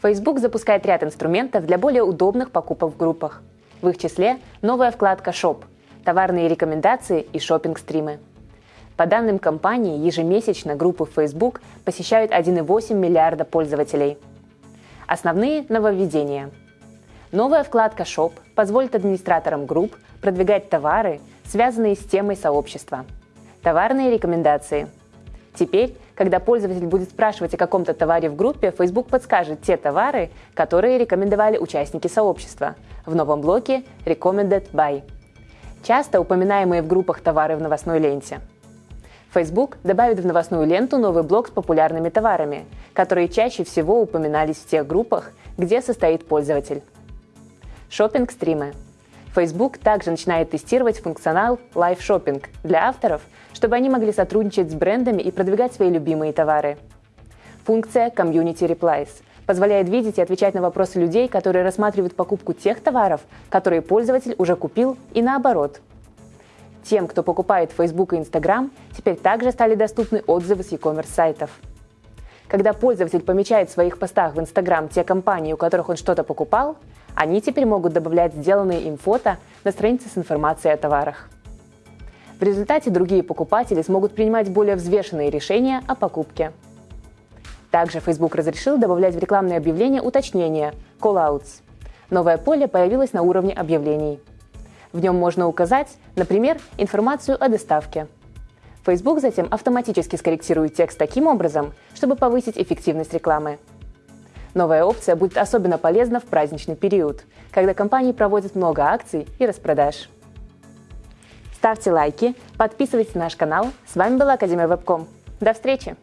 Facebook запускает ряд инструментов для более удобных покупок в группах. В их числе новая вкладка «Shop», товарные рекомендации и шопинг-стримы. По данным компании, ежемесячно группы в Facebook посещают 1,8 миллиарда пользователей. Основные нововведения. Новая вкладка «Shop» позволит администраторам групп продвигать товары, связанные с темой сообщества. Товарные рекомендации. Теперь когда пользователь будет спрашивать о каком-то товаре в группе, Facebook подскажет те товары, которые рекомендовали участники сообщества в новом блоке Recommended By. Часто упоминаемые в группах товары в новостной ленте. Facebook добавит в новостную ленту новый блок с популярными товарами, которые чаще всего упоминались в тех группах, где состоит пользователь. Шопинг-стримы – Facebook также начинает тестировать функционал Live Shopping для авторов, чтобы они могли сотрудничать с брендами и продвигать свои любимые товары. Функция Community Replies позволяет видеть и отвечать на вопросы людей, которые рассматривают покупку тех товаров, которые пользователь уже купил, и наоборот. Тем, кто покупает Facebook и Instagram, теперь также стали доступны отзывы с e-commerce сайтов. Когда пользователь помечает в своих постах в Instagram те компании, у которых он что-то покупал, они теперь могут добавлять сделанные им фото на странице с информацией о товарах. В результате другие покупатели смогут принимать более взвешенные решения о покупке. Также Facebook разрешил добавлять в рекламные объявления уточнения – call-outs. Новое поле появилось на уровне объявлений. В нем можно указать, например, информацию о доставке. Facebook затем автоматически скорректирует текст таким образом, чтобы повысить эффективность рекламы. Новая опция будет особенно полезна в праздничный период, когда компании проводят много акций и распродаж. Ставьте лайки, подписывайтесь на наш канал. С вами была Академия Вебком. До встречи!